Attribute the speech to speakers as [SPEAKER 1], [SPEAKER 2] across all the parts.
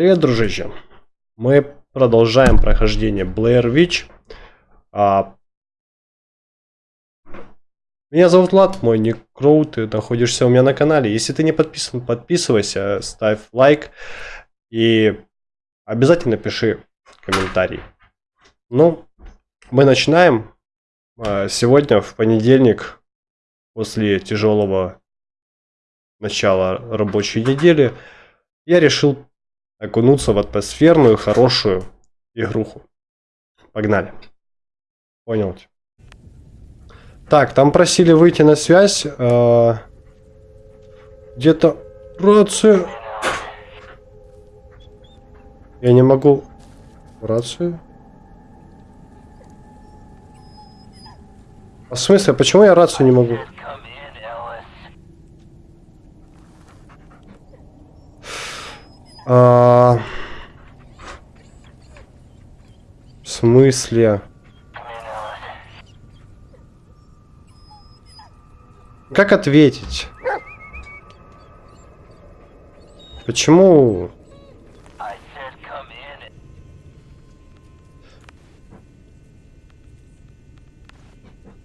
[SPEAKER 1] Привет, дружище. Мы продолжаем прохождение Blair Witch. А... Меня зовут Влад, мой ник Кроу, ты находишься у меня на канале. Если ты не подписан, подписывайся, ставь лайк и обязательно пиши комментарий. Ну, мы начинаем. А, сегодня, в понедельник, после тяжелого начала рабочей недели, я решил окунуться в атмосферную, хорошую игруху. Погнали. Понял. Так, там просили выйти на связь. Э, Где-то рация. Я не могу... Рацию? А в смысле, почему я рацию не могу? А... В смысле? Как ответить? Почему?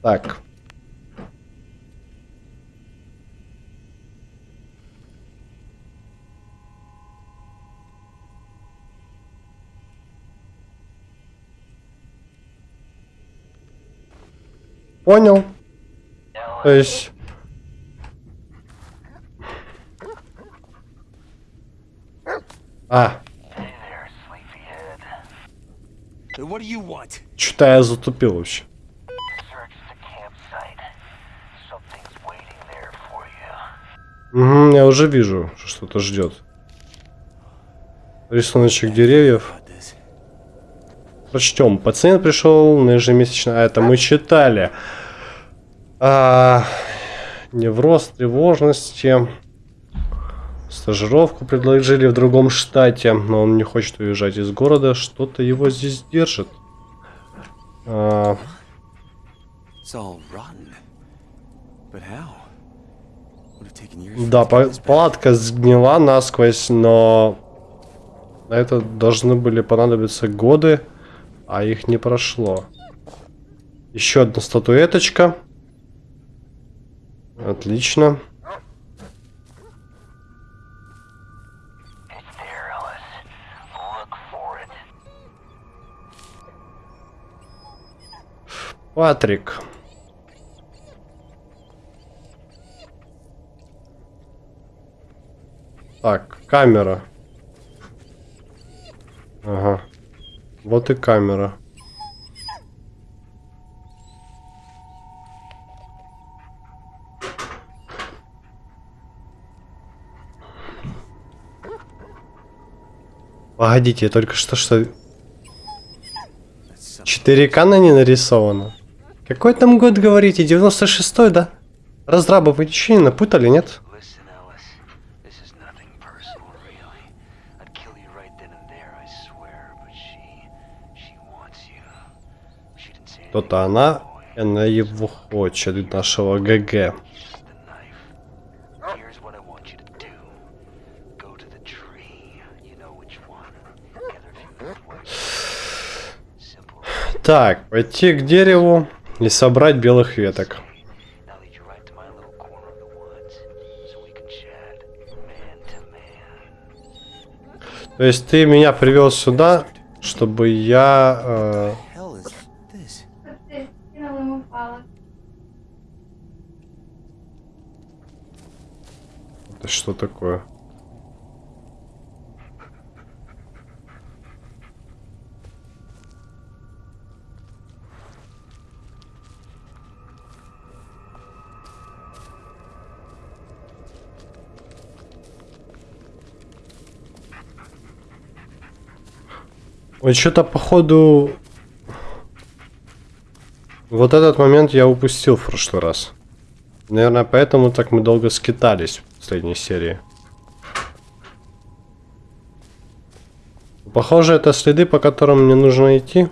[SPEAKER 1] Так. Понял. То есть... А. Что-то я затупил вообще. Угу, я уже вижу, что что-то ждет. Рисуночек деревьев. Прочтем. Пациент пришел на ежемесячно. А, это мы читали. А, невроз, тревожности. Стажировку предложили в другом штате, но он не хочет уезжать из города. Что-то его здесь держит. А... Да, палатка сгнила насквозь, но на это должны были понадобиться годы. А их не прошло. Еще одна статуэточка. Отлично. Патрик. Так, камера. Ага. Вот и камера. Погодите, я только что что... 4К на не нарисовано. Какой там год говорите? 96-й, да? Разраба вы ничего не напутали, нет? Кто-то она, она его хочет, нашего ГГ. Так, пойти к дереву и собрать белых веток. То есть ты меня привел сюда, чтобы я э, Это что такое? Ой, что-то походу... Вот этот момент я упустил в прошлый раз. Наверное, поэтому так мы долго скитались последней серии. Похоже, это следы, по которым мне нужно идти.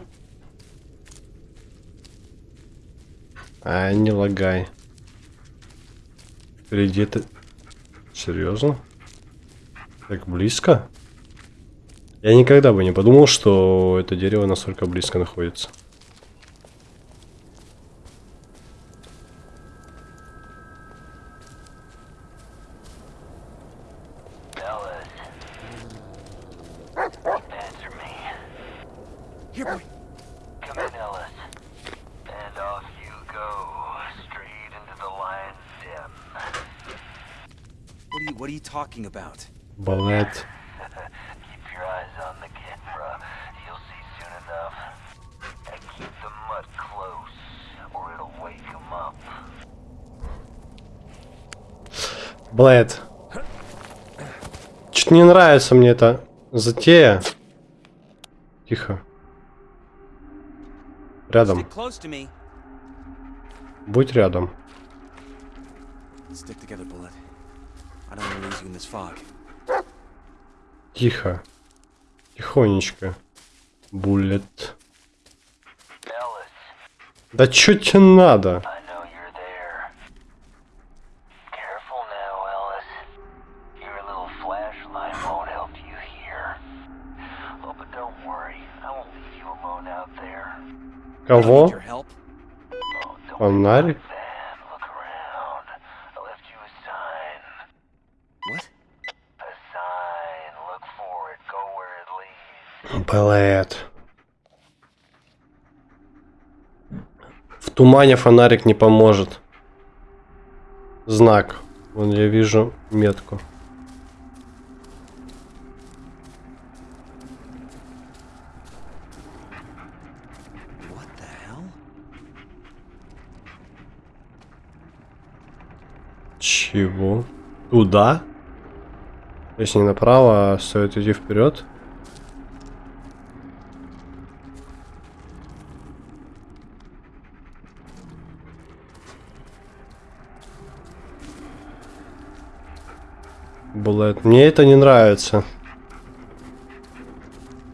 [SPEAKER 1] А, не лагай. Впереди это... Серьезно? Так близко? Я никогда бы не подумал, что это дерево настолько близко находится. Блэд. Чуть не нравится мне эта затея. Тихо. Рядом. Будь рядом. Тихо. Тихонечко. Буллет. Да чё тебе надо?
[SPEAKER 2] It leads.
[SPEAKER 1] Блэд. В тумане фонарик не поможет. Знак. Вон я вижу метку. Чего? Туда? То есть не направо, а стоит идти вперед? Блэд, мне это не нравится.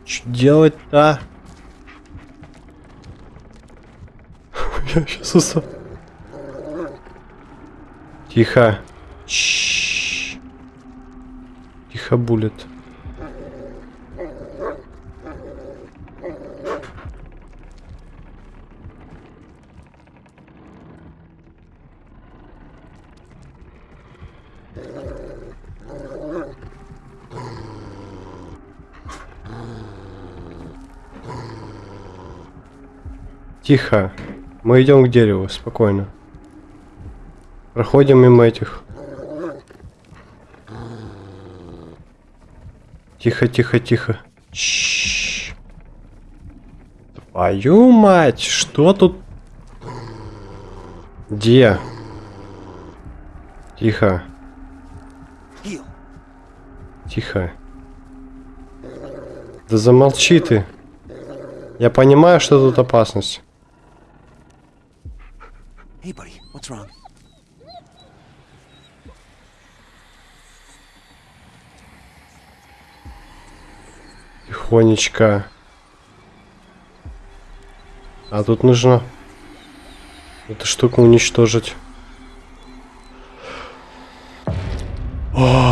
[SPEAKER 1] Что делать-то? Я сейчас уса... Тихо. Чш. Тихо, булет. Тихо. Мы идем к дереву, спокойно. Проходим мимо этих. Тихо, тихо, тихо. Чш. Твою мать, что тут? Где? Тихо, тихо. Да замолчи ты. Я понимаю, что тут опасность.
[SPEAKER 3] Hey, buddy. What's wrong?
[SPEAKER 1] Тихонечко. А тут нужно эту штуку уничтожить.
[SPEAKER 2] Things.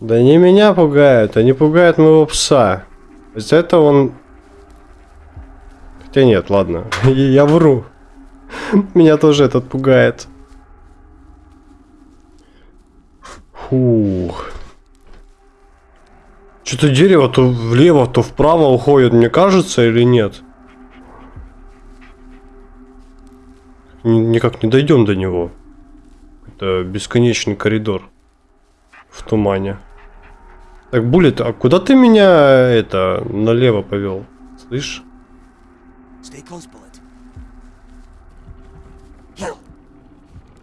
[SPEAKER 1] Да не меня пугают, они пугают моего пса. Из-за этого он... Хотя нет, ладно, я вру. Меня тоже этот пугает. Фух. Что-то дерево то влево, то вправо уходит, мне кажется, или нет? Никак не дойдем до него. Это бесконечный коридор в тумане. Так, Буллет, а куда ты меня это налево повел? Слышь?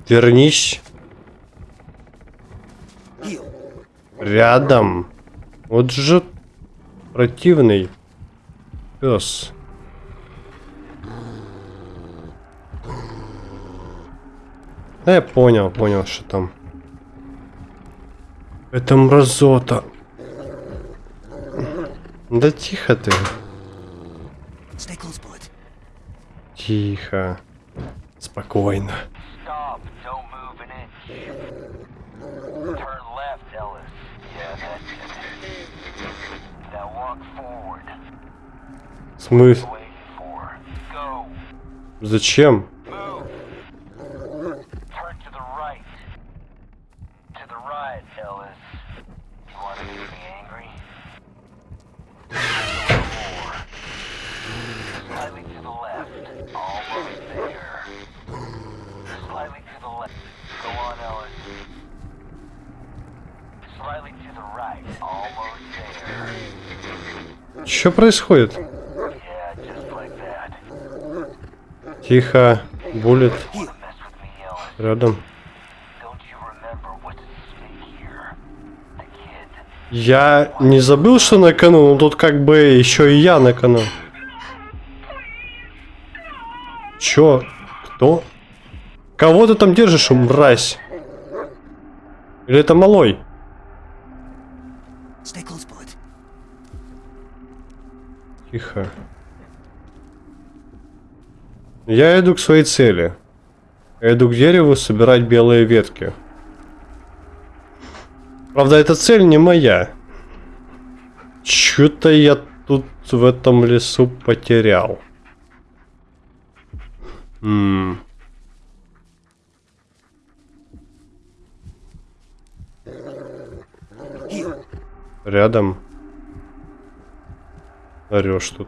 [SPEAKER 1] Вернись рядом. Вот же противный пес. Да я понял, понял, что там. Это мразота. Да тихо ты. Тихо. Спокойно.
[SPEAKER 2] Stop. Go.
[SPEAKER 1] Зачем? Что происходит? Тихо. Буллет рядом. Я не забыл, что на кону, но тут как бы еще и я на кону. Чё? Кто? Кого ты там держишь, мразь? Или это малой? Тихо. Я иду к своей цели. Я иду к дереву собирать белые ветки. Правда, эта цель не моя. Чё-то я тут в этом лесу потерял. М.
[SPEAKER 3] Here.
[SPEAKER 1] Рядом. Орешь тут.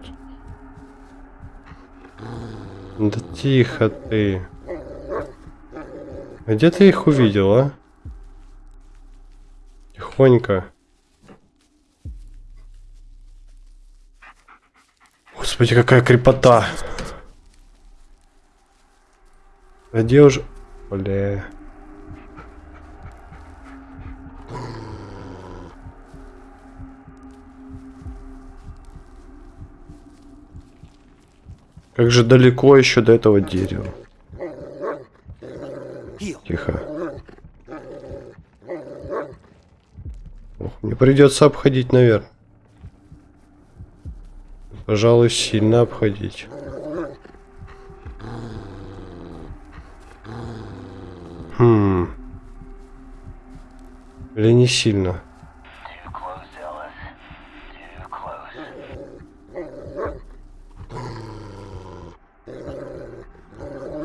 [SPEAKER 1] Да тихо ты. Где ты их увидел, а? Тихонько. Господи, какая крепота. А где уже... Бля. Как же далеко еще до этого дерева. Тихо. Ох, мне придется обходить, наверное. Пожалуй, сильно обходить. Хм. Или не сильно?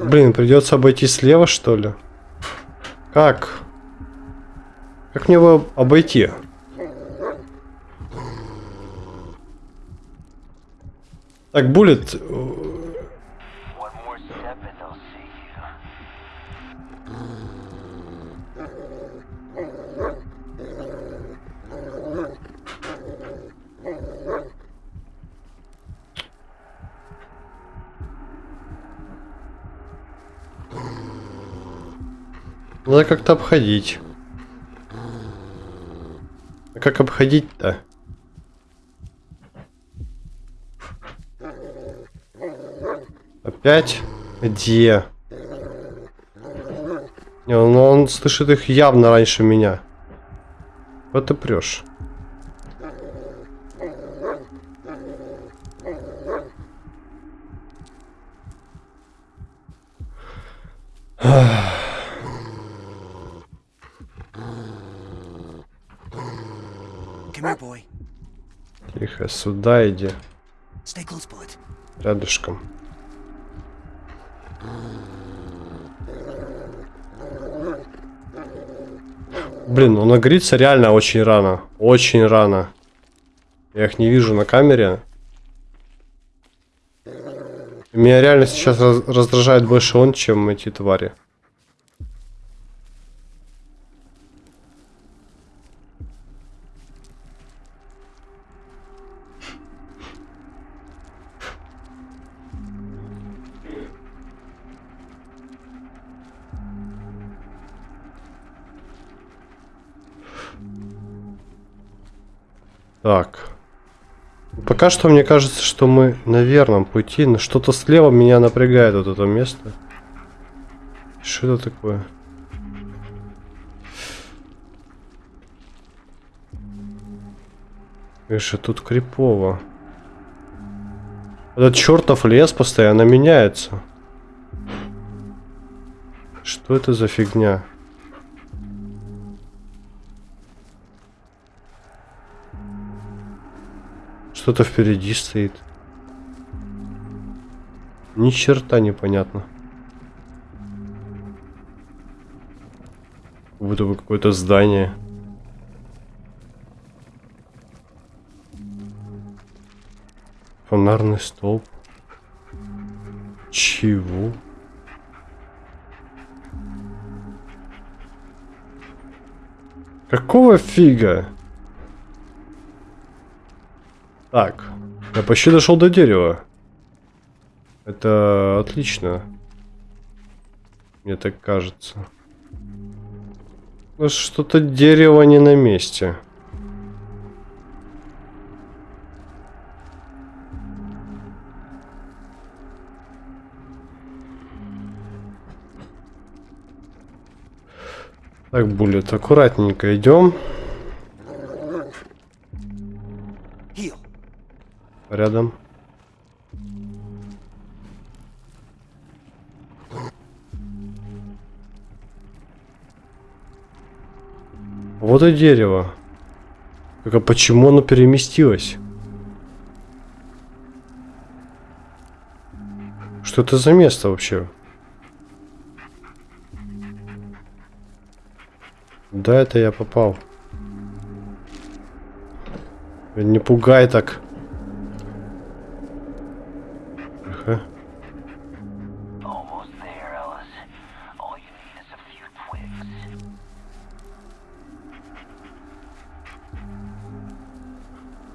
[SPEAKER 1] Блин, придется обойти слева, что ли? Как? Как мне его обойти? Так, Буллет, надо как-то обходить. А как обходить-то? Опять? Где? Не, он, он слышит их явно раньше меня. Вот ты прешь. Тихо, сюда иди. Рядышком. Блин, он нагрится реально очень рано. Очень рано. Я их не вижу на камере. Меня реально сейчас раз- раздражает больше он, чем эти твари. Так. Пока что мне кажется, что мы на верном пути, но что-то слева меня напрягает вот это место. Что это такое? Видишь, тут крипово. Этот чертов лес постоянно меняется. Что это за фигня? Что-то впереди стоит. Ни черта непонятно. Как будто бы какое-то здание. Фонарный столб. Чего? Какого фига? Так, я почти дошел до дерева. Это отлично. Мне так кажется. Что-то дерево не на месте. Так, Буллет, аккуратненько идем. Рядом. Вот и дерево. Только почему оно переместилось? Что это за место вообще? Да, это я попал. Не пугай так. Тихо.
[SPEAKER 2] Almost there, Ellis. All you need is a few twigs.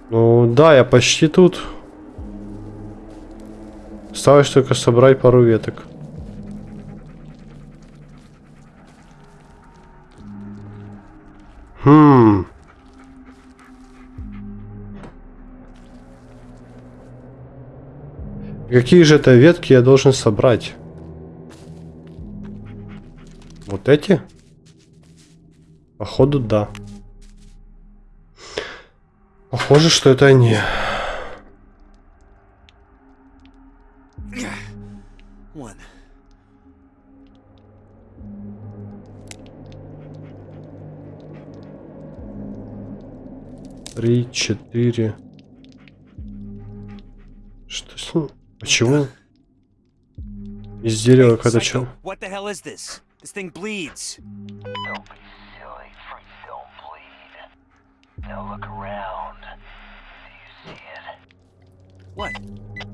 [SPEAKER 1] Ну да, я почти тут. Осталось только собрать пару веток. Какие же это ветки я должен собрать? Вот эти? Походу, да. Похоже, что это они. Три, четыре. Почему? Из дерева когда чел.
[SPEAKER 3] what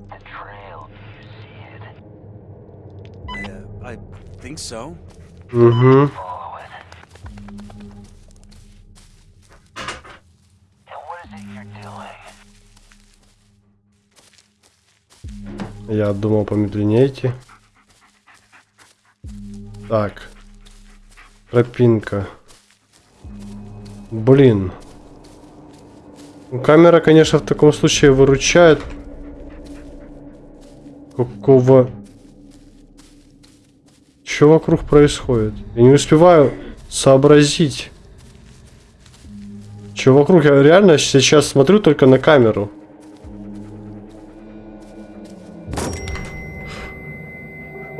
[SPEAKER 3] the
[SPEAKER 2] trail. You see it?
[SPEAKER 3] I, uh, I think so.
[SPEAKER 1] Угу. Я думал помедленнее идти. Так. Тропинка. Блин. Ну, Камера, конечно, в таком случае выручает. Какого... Что вокруг происходит? Я не успеваю сообразить. Что вокруг? Я реально сейчас смотрю только на камеру.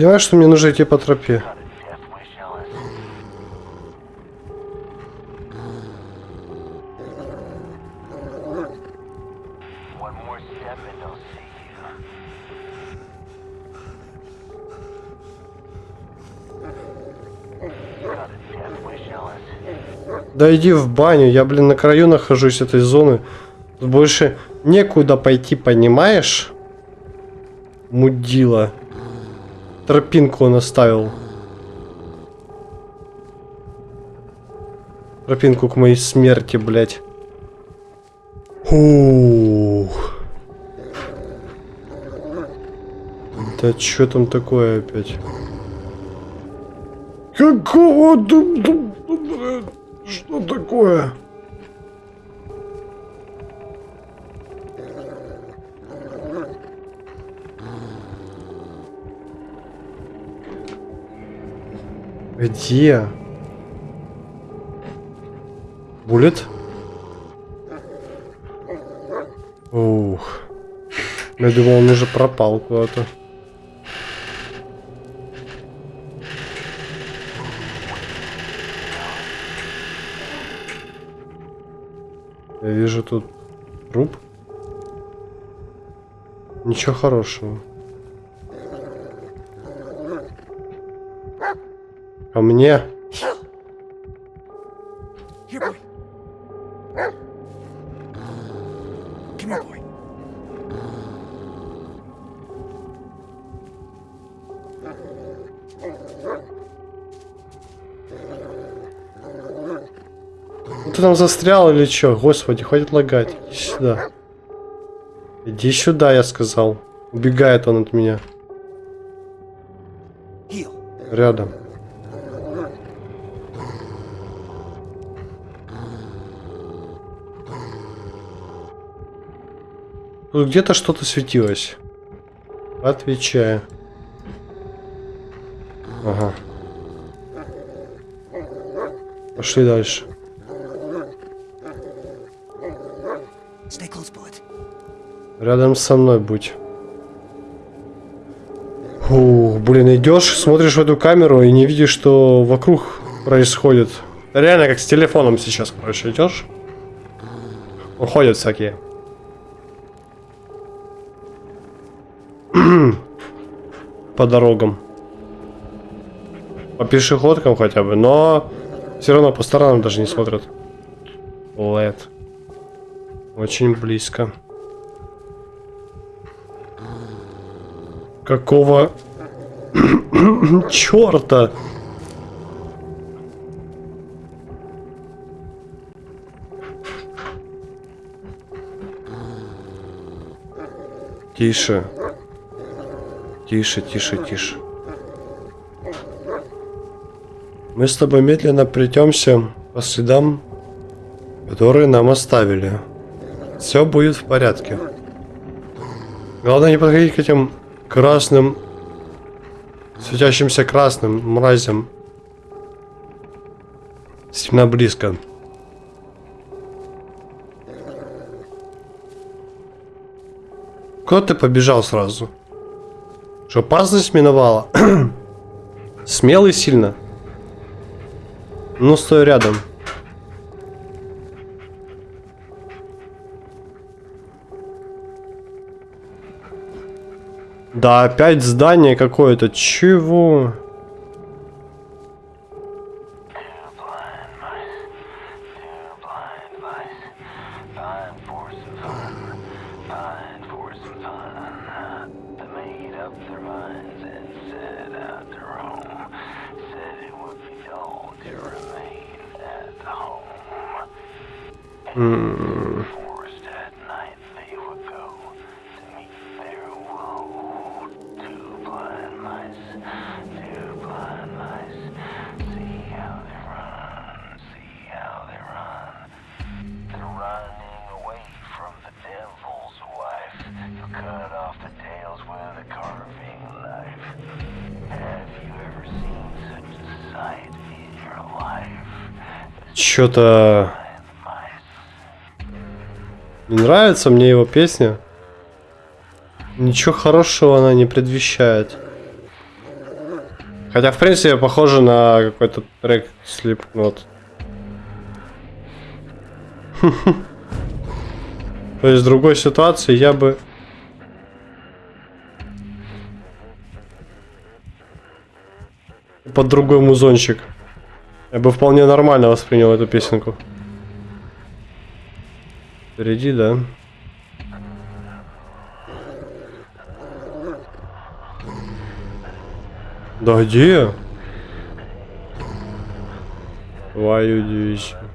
[SPEAKER 1] Понимаешь, что мне нужно идти по тропе? Да иди в баню, я, блин, на краю нахожусь этой зоны. Больше некуда пойти, понимаешь? Мудила. Тропинку он оставил. Тропинку к моей смерти, блядь. Ух. Да что там такое опять? Какого? Что такое? Где? Буллет? Ух. Я думал, он уже пропал куда-то. Я вижу тут труп. Ничего хорошего. Ко мне. Ну Ты там застрял или что? Господи, хватит лагать. Иди сюда. Иди сюда, я сказал. Убегает он от меня. Рядом. Тут где-то что-то светилось. Отвечаю. Ага. Пошли дальше. Рядом со мной будь. Ух, блин, идешь, смотришь в эту камеру и не видишь, что вокруг происходит. Реально как с телефоном сейчас, короче, идешь. Уходят всякие. По дорогам. По пешеходкам хотя бы, но все равно по сторонам даже не смотрят. Лед. Очень близко. Какого черта? Тише. Тише, тише, тише. Мы с тобой медленно придемся по следам, которые нам оставили. Все будет в порядке. Главное не подходить к этим красным, светящимся красным мразям. Сильно близко. Куда ты побежал сразу? Что, опасность миновала? Смелый сильно. Ну, стой рядом. Да, опять здание какое-то. Чего?
[SPEAKER 2] Mice.
[SPEAKER 1] не нравится мне его песня. Ничего хорошего она не предвещает. Хотя, в принципе, похоже на какой-то трек Slipknot. То есть в другой ситуации я бы... Под другой музончик. Я бы вполне нормально воспринял эту песенку. Впереди, да? Да где? Твою дивизию.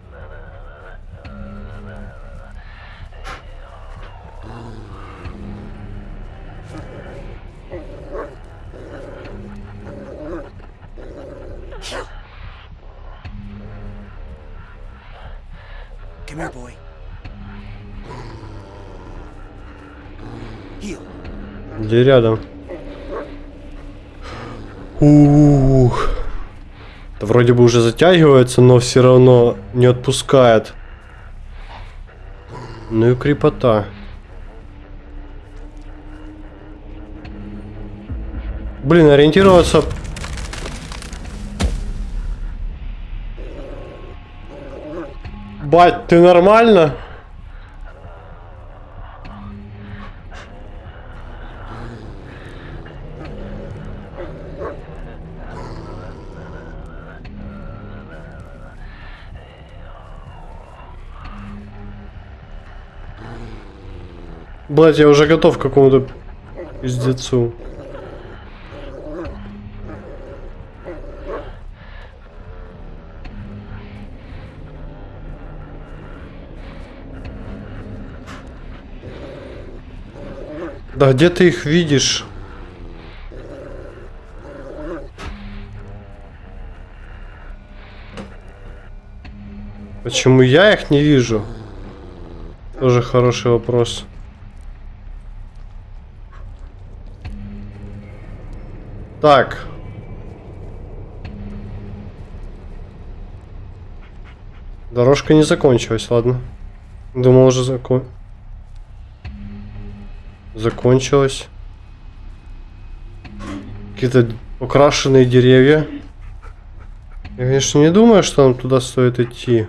[SPEAKER 1] Где рядом? Ух. Это вроде бы уже затягивается, но все равно не отпускает. Ну и крепота. Блин, ориентироваться... Бать, ты нормально? Блять, я уже готов к какому-то пиздецу. Да где ты их видишь? Почему я их не вижу? Тоже хороший вопрос. Так. Дорожка не закончилась, ладно. Думал уже закон... Закончилась. Какие-то украшенные деревья. Я, конечно, не думаю, что нам туда стоит идти.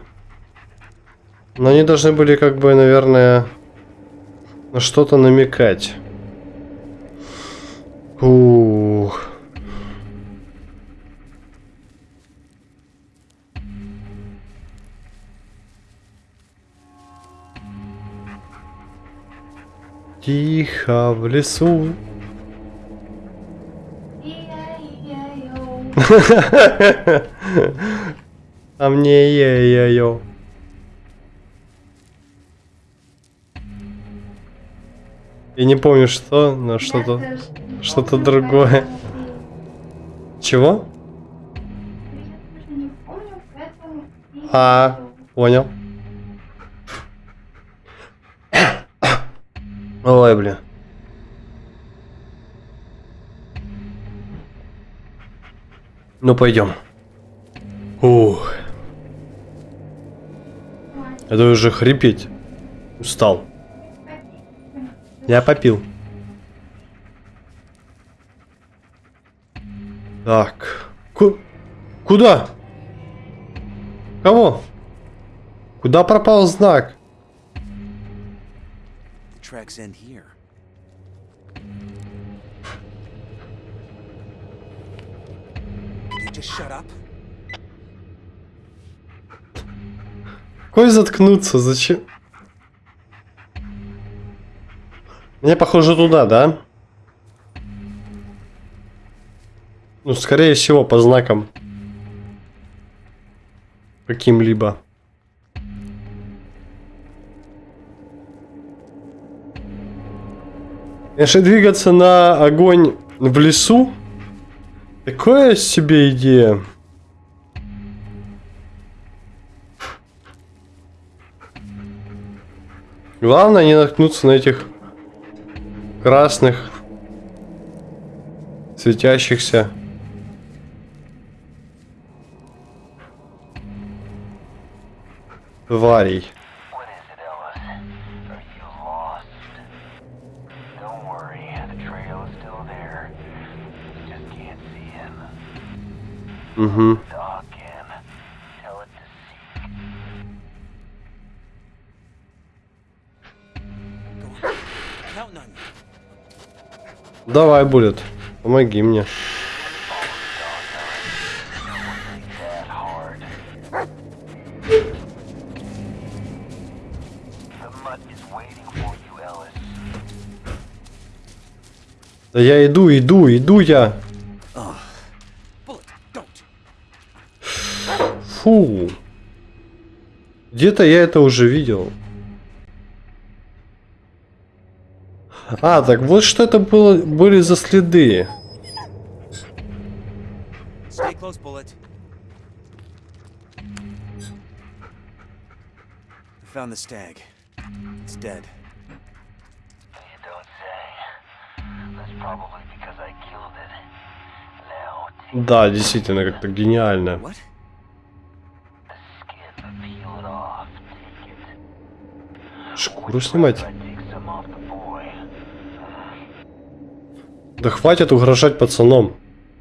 [SPEAKER 1] Но они должны были, как бы, наверное, на что-то намекать. Ух. Тихо в лесу. А мне е-е-ё. Я не помню что, но что-то... что-то другое. Чего? А, понял. Ой, блин. Ну, пойдем. Ух. Это уже хрипеть. Устал. Я попил. Так. Ку куда? Кого? Куда пропал знак?
[SPEAKER 3] Tracks end here. You just shut up.
[SPEAKER 1] Какой заткнуться? Зачем? Мне похоже туда, да? Ну, скорее всего, по знакам. Каким-либо. Если двигаться на огонь в лесу, такое себе идея. Главное не наткнуться на этих красных светящихся тварей.
[SPEAKER 2] Is waiting for you, Ellis.
[SPEAKER 1] Да я иду, иду, иду я. Фу. Где-то я это уже видел. А, так вот что это было, были за следы. Да, действительно, как-то гениально.
[SPEAKER 3] What?
[SPEAKER 1] Шкуру снимать? Да хватит угрожать пацаном.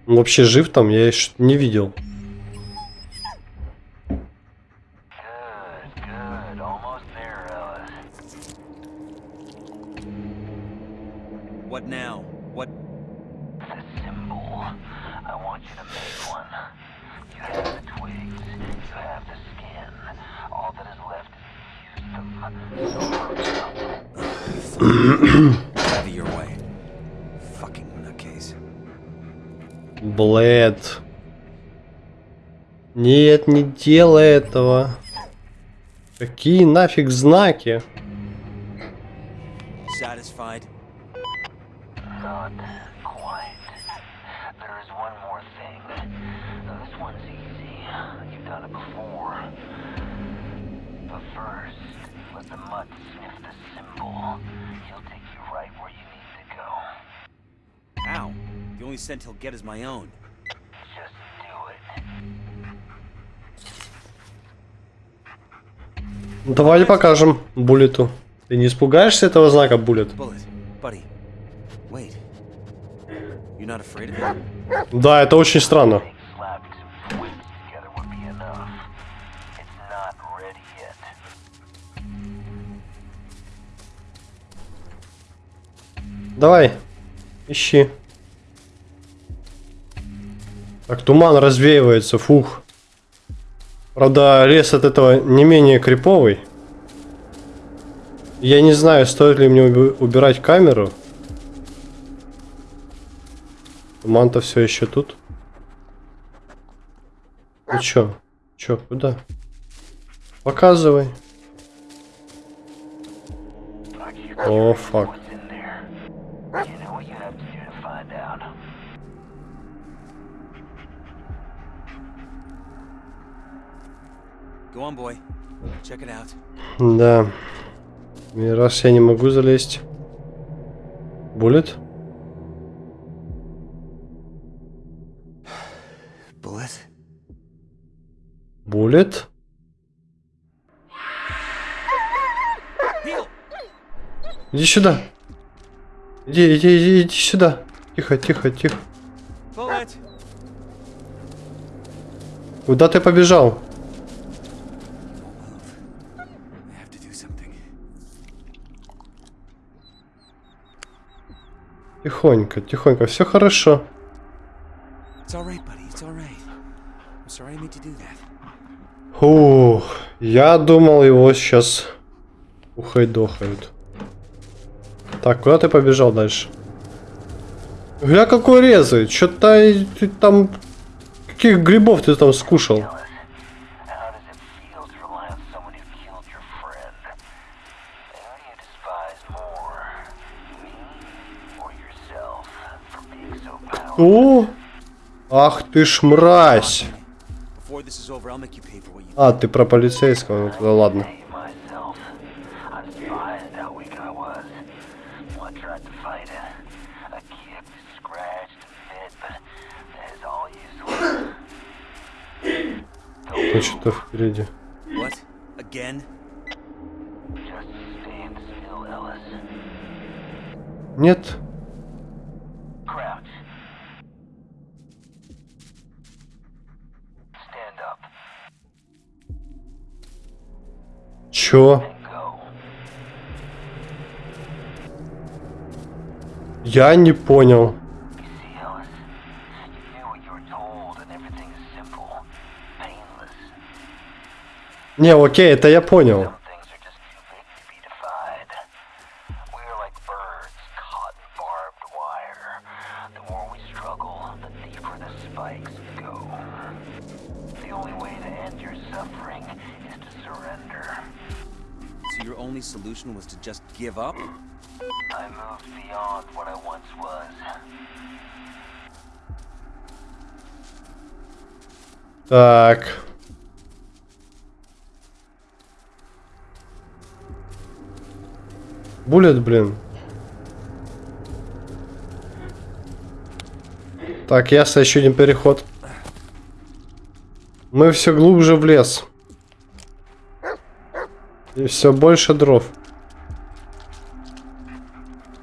[SPEAKER 1] Он вообще жив там? Я еще не видел. Блэд. Нет, не делай этого. Какие нафиг знаки?
[SPEAKER 3] Satisfied. God. only scent he'll get is my own.
[SPEAKER 1] Ну, давай покажем Буллету. Ты не испугаешься этого знака, Буллет? Да, это очень странно. Давай, ищи. Так, туман развеивается, фух. Правда, лес от этого не менее криповый. Я не знаю, стоит ли мне убирать камеру. Туман-то все еще тут. Ну чё? Чё, куда? Показывай. О,
[SPEAKER 3] факт.
[SPEAKER 1] Да. И раз я не могу залезть. булет.
[SPEAKER 3] Булет.
[SPEAKER 1] Буллет? Иди сюда. Иди, иди, иди, иди сюда. Тихо, тихо, тихо. Куда ты побежал? Тихонько, тихонько, все хорошо. Ух, я думал его сейчас ухой дохают. Так, куда ты побежал дальше? Я какой резает, что-то там... Каких грибов ты там скушал? Что? Ах ты ж мразь. А, ты про полицейского. Ну, да ладно. Кто что-то впереди. Нет, Чё? Я не понял. Не, окей, это я понял.
[SPEAKER 3] give up?
[SPEAKER 2] I moved beyond what I once was.
[SPEAKER 1] Так. булет, блин. Так, ясно, еще один переход. Мы все глубже в лес. И все больше дров.